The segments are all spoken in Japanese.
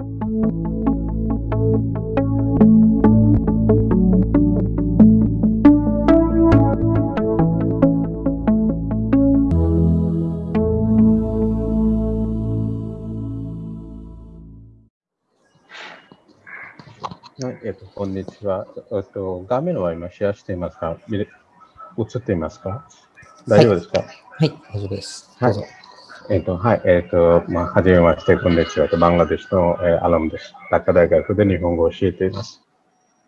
はい、えっと、こんにちは。えっと、画面は今シェアしていますか映っていますか？大丈夫ですか？はい、大丈夫です。はい。えっと、はい、えっと、まあ、はじめまして、こんにちは。バングラデシュの、えーアラムです。ダッカ大学で日本語を教えています。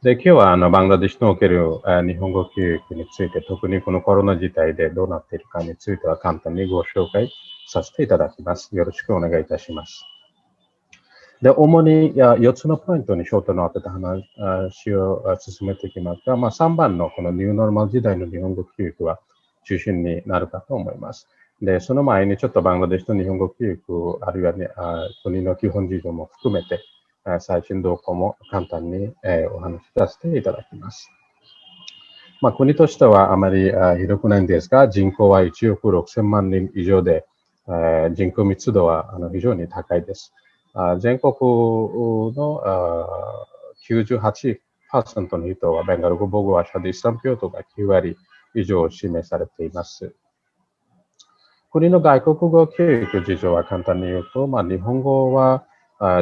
で、今日は、あの、バングラデシュにおける、えー日本語教育について、特にこのコロナ事態でどうなっているかについては簡単にご紹介させていただきます。よろしくお願いいたします。で、主に4つのポイントに焦点を当てた話を進めていきますが、まあ、3番のこのニューノーマル時代の日本語教育は中心になるかと思います。で、その前にちょっとバングラデシュの日本語教育、あるいは、ね、あ国の基本事情も含めて、最新動向も簡単に、えーお話しさせていただきます。まあ、国としてはあまりあ広くないんですが、人口は1億6000万人以上で、えー人口密度はあの非常に高いです。あ全国のあ98%の人はベンガル語母語話者でイスラム教徒が9割以上を示されています。国の外国語教育事情は簡単に言うと、まあ、日本語は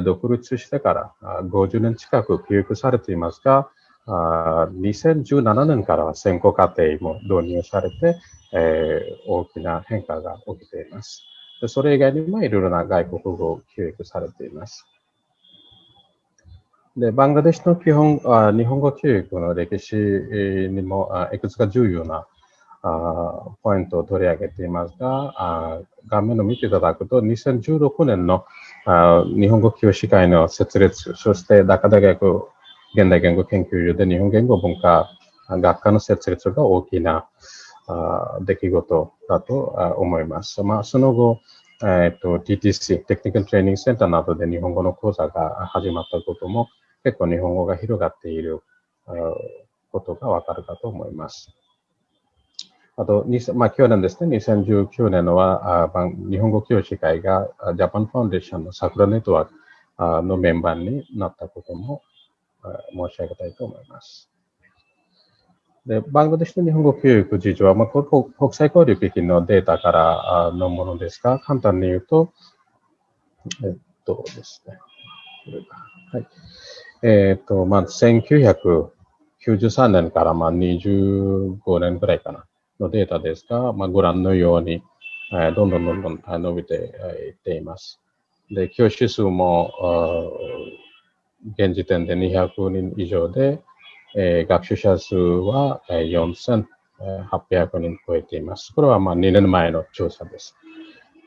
独立してから50年近く教育されていますが、2017年からは先行課程も導入されて、え大きな変化が起きています。それ以外にもいろいろな外国語を教育されています。で、バングラデシュの基本、日本語教育の歴史にもいくつか重要なあポイントを取り上げていますが、あ画面を見ていただくと、2016年のあ日本語教師会の設立、そしてダカ大学現代言語研究所で日本言語文化学科の設立が大きなあ出来事だと思います。まあ、その後、えっと TTC、テクニカルトレーニングセンターなどで日本語の講座が始まったことも結構日本語が広がっていることがわかるかと思います。あと、まあ、去年ですね、2019年は、あ日本語教師会があジャパンファンデーションの桜ネットワークのメンバーになったことも申し上げたいと思います。で、バングラデシュの日本語教育事情は、まあ、国際交流基金のデータからのものですが、簡単に言うと、えっとですね、はい。えっと、まあ、1993年からまあ25年ぐらいかな、のデータですが、まあ、ご覧のように、えどんどんどんどん伸びてえいっています。で、教師数も、現時点で200人以上で、え学習者数は4800人超えています。これはまあ2年前の調査です。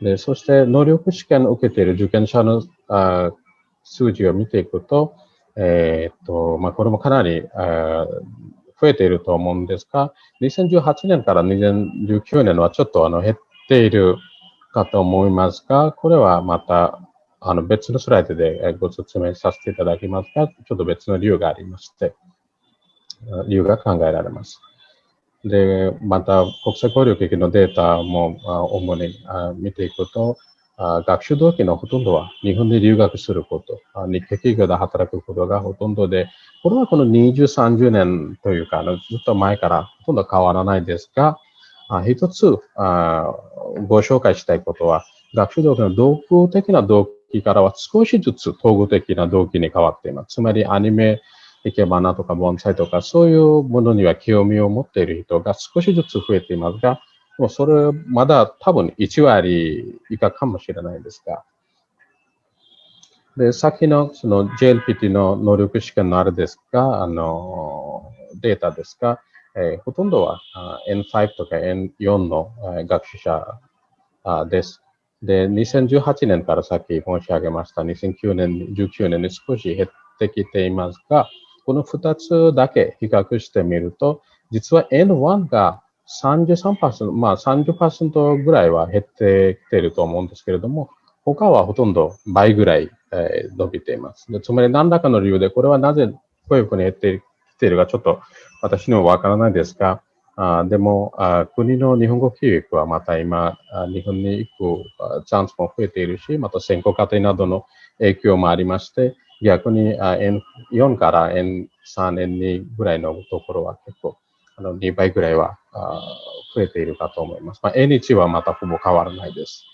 でそして、能力試験を受けている受験者のあ数字を見ていくと、えーっと、まあ、これもかなりあ増えていると思うんですが、2018年から2019年はちょっとあの減っているかと思いますが、これはまたあの別のスライドでご説明させていただきますが、ちょっと別の理由がありまして、理由が考えられます。で、また国際交流基金のデータも主に見ていくと、学習動機のほとんどは日本で留学すること、あ日系企業で働くことがほとんどで、これはこの20、30年というか、あのずっと前からほとんど変わらないですが、あ一つあご紹介したいことは、学習動機の道具的な動機からは少しずつ統合的な動機に変わっています。つまりアニメ、生け花とか盆栽とかそういうものには興味を持っている人が少しずつ増えていますが、でもそれまだ多分1割以下かもしれないんですが、で、さっきのその JLPT の能力試験のあれですが、あの、データですが、えーほとんどは N5 とか N4 の学習者です。で、2018年からさっき申し上げました、2009年、19年に少し減ってきていますが、この2つだけ比較してみると、実は N1 が33%、まあ30%ぐらいは減ってきていると思うんですけれども、他はほとんど倍ぐらい、伸びています。つまり何らかの理由で、これはなぜこういうふうに減ってきているかちょっと私にもわからないですが、あでもあ国の日本語教育はまた今、日本に行くチャンスも増えているし、また先行課程などの影響もありまして、逆に N4 から N3、N2 ぐらいのところは結構、あの2倍ぐらいは増えているかと思います。まあ、N1 はまたほぼ変わらないです。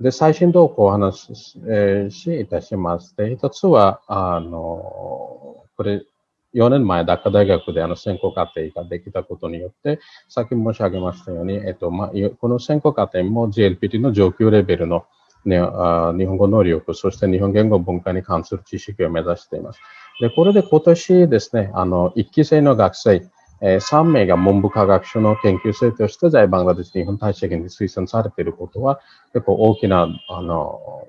で、最新動向をお話し,、えー、しいたします。で、一つは、あの、これ、4年前、ダッカ大学であの選考課程ができたことによって、さっき申し上げましたように、えっと、まあ、この選考課程も GLPT の上級レベルの、ね、あ日本語能力、そして日本言語文化に関する知識を目指しています。で、これで今年ですね、あの、1期生の学生、えー、3名が文部科学省の研究生として在バングラデシュ日本大使館に推薦されていることは、結構大きな、あの、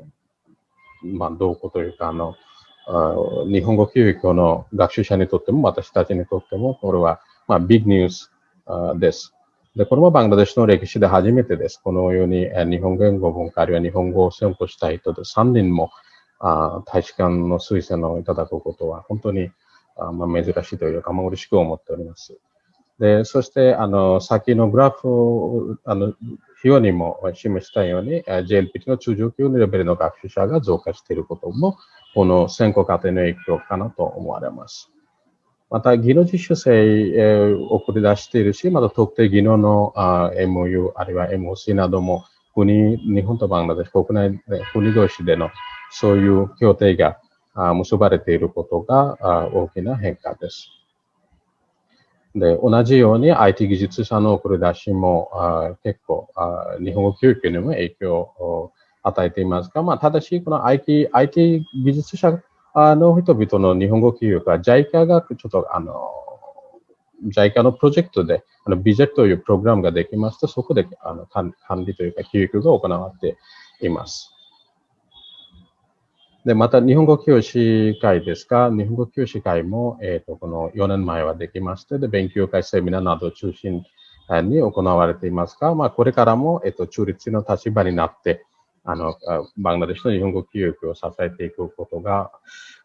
まあ、動向というか、あの、日本語教育の学習者にとっても、私たちにとっても、これは、まあ、ビッグニュースです。で、これもバングラデシュの歴史で初めてです。このように、え日本言語文化あるいは日本語を専攻した人で3人もあ大使館の推薦をいただくことは、本当にあまあ、珍しいというか、まあ、嬉しく思っております。で、そして、あの、先のグラフを、あの、表にも示したように、JLPT の中上級のレベルの学習者が増加していることも、この選考過程の影響かなと思われます。また、技能実習生を送り出しているし、また特定技能の MOU、あるいは MOC なども、国、日本とバングラデシュ国内で、国同士でのそういう協定が結ばれていることが大きな変化です。で、同じように IT 技術者の送り出しも結構日本語教育にも影響を与えていますが、まあ、ただし、この IT, IT 技術者あの人々の日本語教育は JICA がちょっとあの JICA のプロジェクトで、あの、ビジェットというプログラムができますと、そこであの管理というか教育が行われています。で、また日本語教師会ですか、日本語教師会も、えっ、ー、と、この4年前はできまして、で、勉強会、セミナーなどを中心に行われていますが、まあ、これからも、えっ、ー、と、中立の立場になって、あの、バングラデシュの日本語教育を支えていくことが、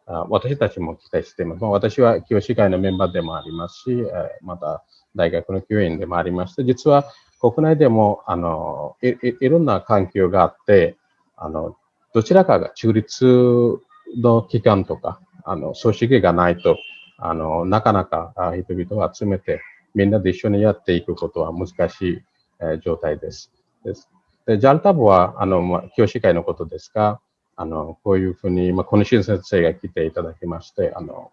私たちも期待しています。まあ、私は教師会のメンバーでもありますし、また大学の教員でもありまして、実は国内でも、あの、いいろんな環境があって、あの、どちらかが中立の機関とか、あの、組織がないと、あの、なかなか人々を集めて、みんなで一緒にやっていくことは難しい、状態です。ですで、ジャルタブは、あの、まあ、教師会のことですが、あの、こういうふうに、まあ、この新先生が来ていただきまして、あの、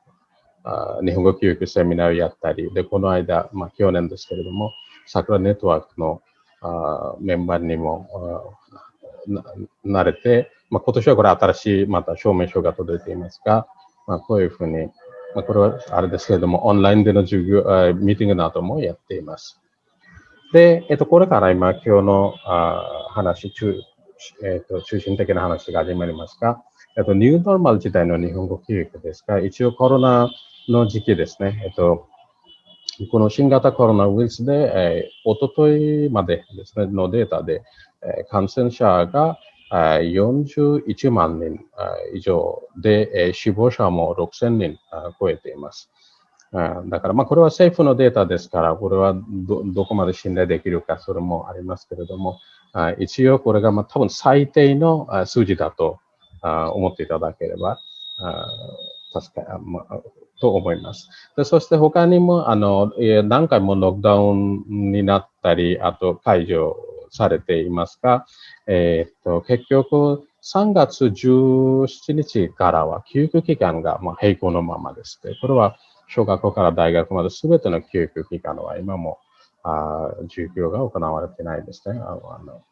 あ日本語教育セミナーをやったり、で、この間、まあ、去年ですけれども、桜ネットワークのあメンバーにもなれて、まあ、今年はこれ新しいまた証明書が届いていますが、まあ、こういうふうに、まあ、これはあれですけれども、オンラインでの授業、ミーティングなどもやっています。で、えっと、これから今、今日のあ話中、えっと、中心的な話が始まりますが、えっと、ニューノーマル時代の日本語教育ですが、一応コロナの時期ですね、えっと、この新型コロナウイルスで、えー、おとといまでですね、のデータで、えー、感染者が41万人以上で、死亡者も6000人超えています。だから、まあ、これは政府のデータですから、これはどどこまで信頼できるか、それもありますけれども、一応これが、まあ、多分最低の数字だと思っていただければ、確か、まあ、と思います。でそして他にも、あの、何回もロックダウンになったり、あと解除されていますが、えっ、と、結局、3月17日からは教育期間がまあ並行のままです。で、これは小学校から大学まで全ての教育期間は今もあ授業が行われてないですね。あの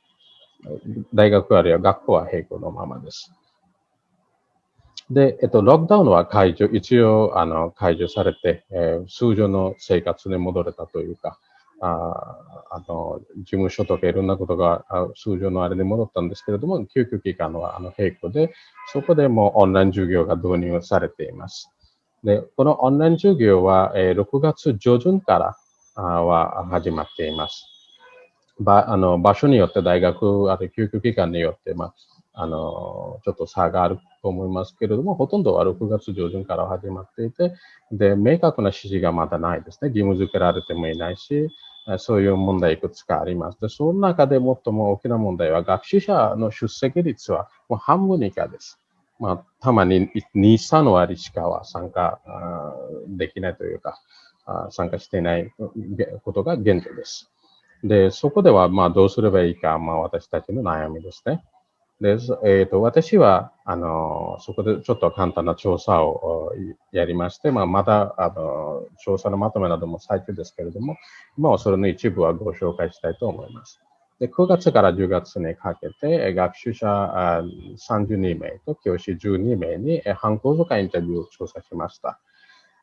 大学あるいは学校は並行のままです。で、えっと、ロックダウンは解除、一応、あの、解除されて、えー、通常の生活に戻れたというか、ああの、事務所とかいろんなことが通常のあれに戻ったんですけれども、救急機関はあの並行で、そこでもオンライン授業が導入されています。で、このオンライン授業は、えー、6月上旬からは始まっています。ばあの場所によって大学、ある救急機関によって、まあ、あの、ちょっと差があると思いますけれども、ほとんどは6月上旬から始まっていて、で、明確な指示がまだないですね。義務付けられてもいないし、そういう問題いくつかあります。で、その中で最も大きな問題は、学習者の出席率はもう半分以下です。まあ、たまに2、3割しかは参加できないというか、参加していないことが現状です。で、そこでは、まあ、どうすればいいか、まあ、私たちの悩みですね。で、えっ、ー、と、私は、あの、そこでちょっと簡単な調査をやりまして、まあ、まだ、あの、調査のまとめなども最中ですけれども、今はそれの一部はご紹介したいと思います。で、9月から10月にかけて、学習者32名と教師12名に、反抗とかインタビューを調査しました。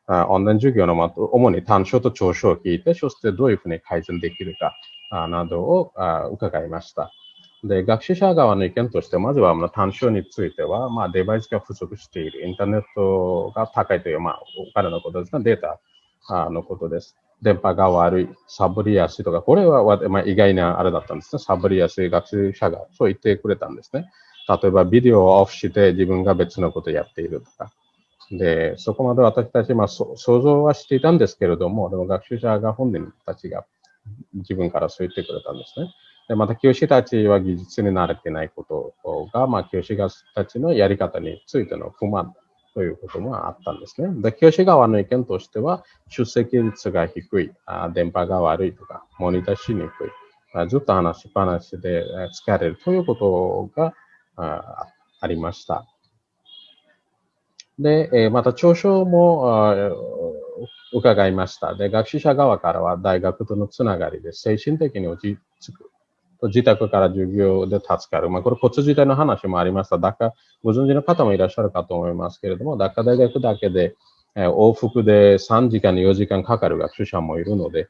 オンライン授業のまと、主に短所と長所を聞いて、そしてどういうふうに改善できるかなどを伺いました。で、学習者側の意見として、まずは短所については、まあ、デバイスが不足している、インターネットが高いという、まあ、お金のことですね、データのことです。電波が悪い、サボりやすいとか、これは、まあ、意外なあれだったんですね。サボりやすい学習者がそう言ってくれたんですね。例えば、ビデオをオフして自分が別のことをやっているとか。で、そこまで私たち、まあ、想像はしていたんですけれども、でも学習者が本人たちが自分からそう言ってくれたんですね。で、また教師たちは技術に慣れてないことが、まあ、教師たちのやり方についての不満ということもあったんですね。で、教師側の意見としては、出席率が低い、あ電波が悪いとか、モニターしにくい、あずっと話しっぱなしで疲れるということがあありました。で、えまた長所も伺いました。で、学習者側からは大学とのつながりで精神的に落ち着く。自宅から授業で助かる。まあ、これ、骨自体の話もありました。ダッカ、ご存知の方もいらっしゃるかと思いますけれども、ダッカ大学だけで、え往復で3時間、4時間かかる学習者もいるので、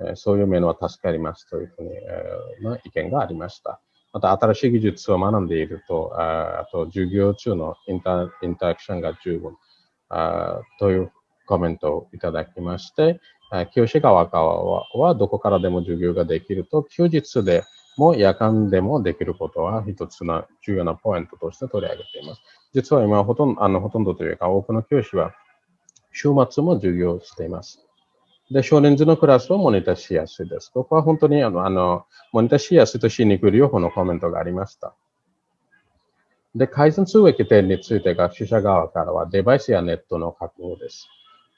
えそういう面は助かりますというふうに、えー、意見がありました。また、新しい技術を学んでいると、ああと、授業中のインタインタラクションが十分あというコメントをいただきまして、教師側からはどこからでも授業ができると、休日でも夜間でもできることは一つの重要なポイントとして取り上げています。実は今ほとんど、あの、ほとんどというか多くの教師は週末も授業しています。で、少年児のクラスをモニターしやすいです。ここは本当にあの、あのモニターしやすいとしにくい両方のコメントがありました。で、改善すべき点について学習者側からはデバイスやネットの確保です。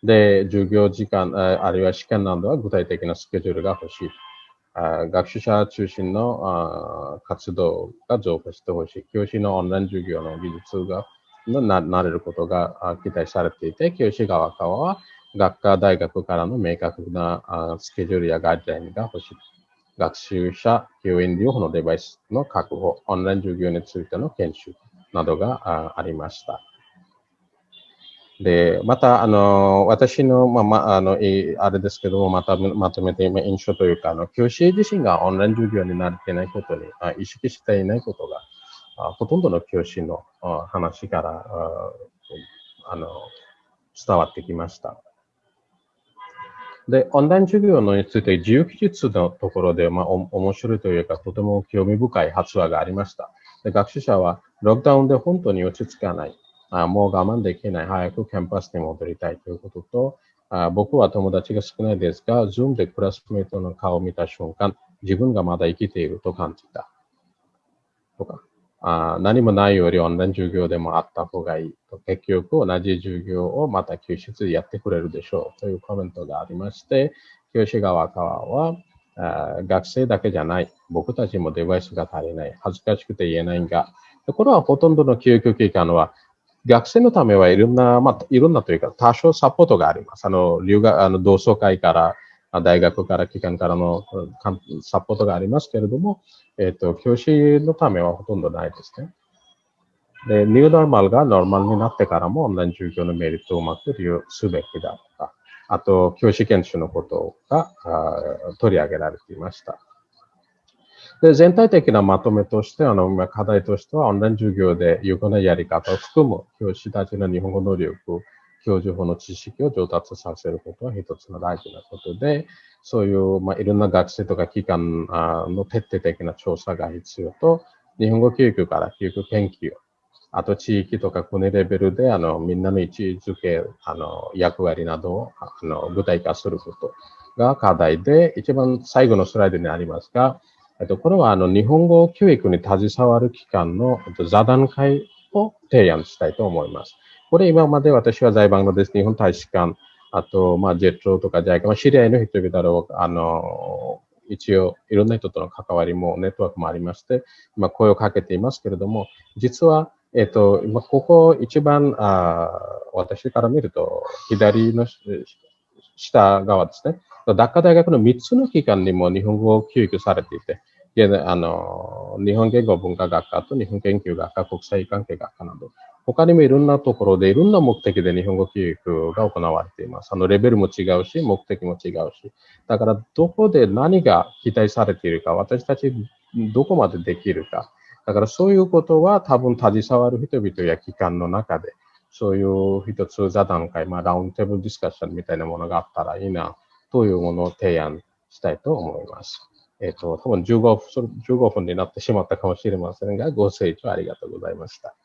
で、授業時間、あるいは試験などは具体的なスケジュールが欲しい。あ学習者中心の活動が増加してほしい。教師のオンライン授業の技術がななれることが期待されていて、教師側からは学科大学からの明確なスケジュールやガイドラインが欲しい。学習者、教員両方のデバイスの確保、オンライン授業についての研修などがありました。で、また、あの、私の、まあ、まあ、あの、あれですけども、また、まとめて、今印象というか、あの、教師自身がオンライン授業になってないことに、あ意識していないことが、あほとんどの教師のあ話からあ、あの、伝わってきました。で、オンライン授業のについて、自由記述のところで、まあ、お面白いというか、とても興味深い発話がありました。で学習者は、ロックダウンで本当に落ち着かない。あもう我慢できない。早くキャンパスに戻りたいということと、あ僕は友達が少ないですが、ズームでクラスメートの顔を見た瞬間、自分がまだ生きていると感じた。とか、あ何もないよりオンライン授業でもあった方がいいと。結局同じ授業をまた教室でやってくれるでしょうというコメントがありまして、教師側からは、あ学生だけじゃない。僕たちもデバイスが足りない。恥ずかしくて言えないが、これはほとんどの教育機関は学生のためはいろんな、まあ、いろんなというか、多少サポートがあります。あの、留学、あの、同窓会から、大学から、機関からのサポートがありますけれども、えっ、ー、と、教師のためはほとんどないですね。で、ニューノーマルがノーマルになってからも、オンライン授業のメリットをうまく利用すべきだった。あと、教師研修のことが取り上げられていました。で全体的なまとめとして、あの、課題としては、オンライン授業で有効なやり方を含む教師たちの日本語能力、教授法の知識を上達させることは一つの大事なことで、そういう、まあ、いろんな学生とか機関の徹底的な調査が必要と、日本語教育から教育研究、あと地域とか国レベルで、あの、みんなの位置づけ、あの、役割などを、あの、具体化すること。が課題で、一番最後のスライドにありますが、えっと、これはあの日本語教育に携わる機関の座談会を提案したいと思います。これ今まで私は在バングラデシュ日本大使館、あと、まあ、ジェットとかジャイカ、まあ、知り合いの人々を、あの、一応、いろんな人との関わりも、ネットワークもありまして、今声をかけていますけれども、実は、えっ、と、今、ここ一番、あ私から見ると、左の下側ですね。ダッカ大学の3つの機関にも日本語を教育されていて、あの、日本言語文化学科と日本研究学科、国際関係学科など、他にもいろんなところでいろんな目的で日本語教育が行われています。あの、レベルも違うし、目的も違うし。だから、どこで何が期待されているか、私たちどこまでできるか。だから、そういうことは多分携わる人々や機関の中で、そういう一つ座談会、まあ、ラウンドテーブルディスカッションみたいなものがあったらいいな、というものを提案したいと思います。えっ、ー、と、多分15分、15分になってしまったかもしれませんが、ご清聴ありがとうございました。